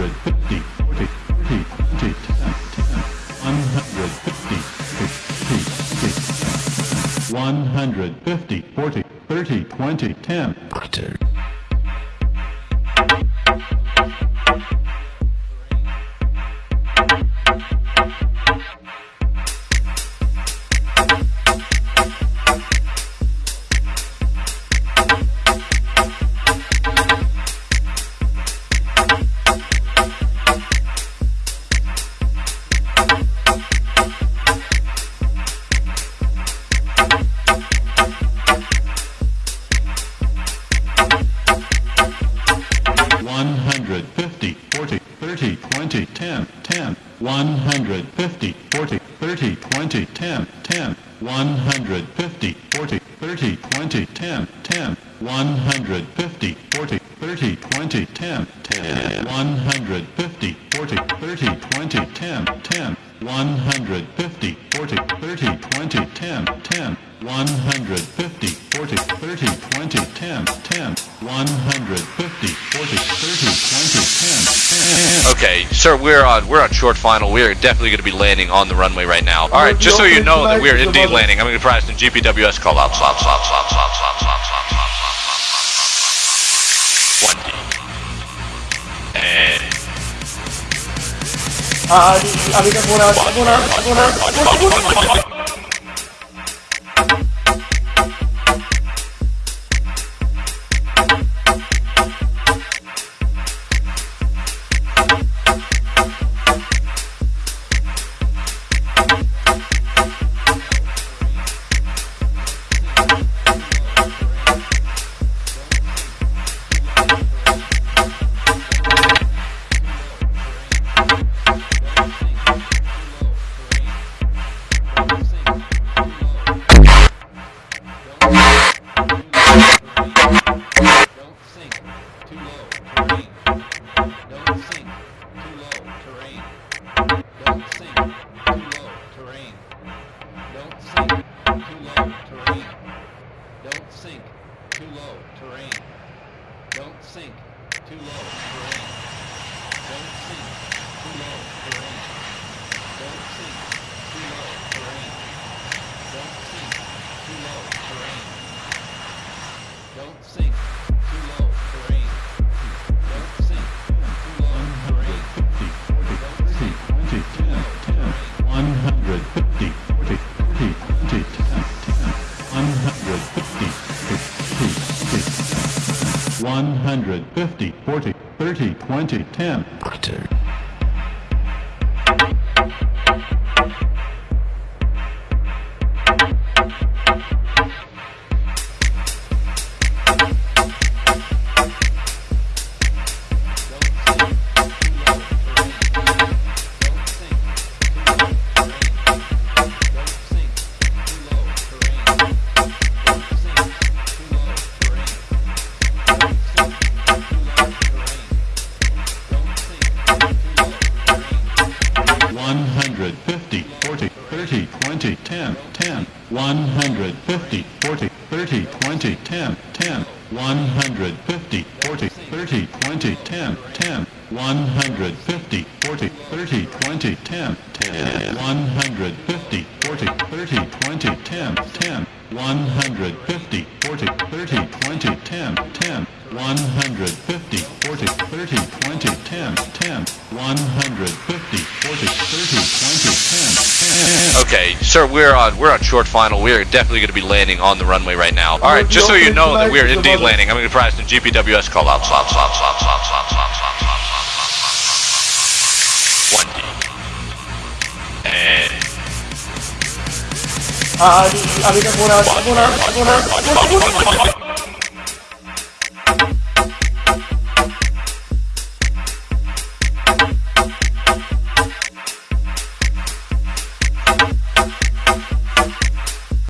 hundred fifty. One hundred fifty. One hundred fifty. Forty. Ten. 40, 30, 20, 10, 10, 150, 40, 30, 20, 10, 10, 150, 40, 30, 20, 10, 10, 150, 40, 30, 20, 10, 10, 150, 40, 30, 20, 10, 10, 150, 40, 30, 20, 10, 10, 150, 40, 30, 20, 10, 10, forty, thirty, twenty, ten, ten. One hundred fifty, forty, thirty, twenty, ten, ten. One hundred fifty, forty, thirty, twenty, ten, ten. Okay, sir, we're on we're on short final. We are definitely going to be landing on the runway right now. All right, just so you know that we are indeed landing. I'm going to provide some GPWS call out. Slop, slop, slop, slop, slop, slop, slop, slop, slop, slop. One D. And Ah, abicas una, una, una, una. Don't sink too low for aim. Don't sink too low for aim. Don't sink too low for aim. Don't sink too low for aim. Don't sink too low for aim. Don't sink too low for aim. Don't sink too low for aim. 150. 150, 40, 30, 20, 10. One 30, 20, 10, 10, 150, 40, 30, 20, 10, 10, 150, 40, 30, 20, 10, 10, 150, 40, 30, 20, 10, 10, 150, 40, 30, 20, 10, 10, 150, 40, 30, 20, 10, 10, 150, 40, 30, 20, 10, 10, 150, 40, okay, sir, we're on we're on short final. We are definitely going to be landing on the runway right now. All right, just so you know that we are indeed landing. I'm going to provide some GPWS call out. Slop, slop, slop, slop, slop, slop, slop, slop, slop, slop, slop. One D. And Ah, abicas una, una, una, una.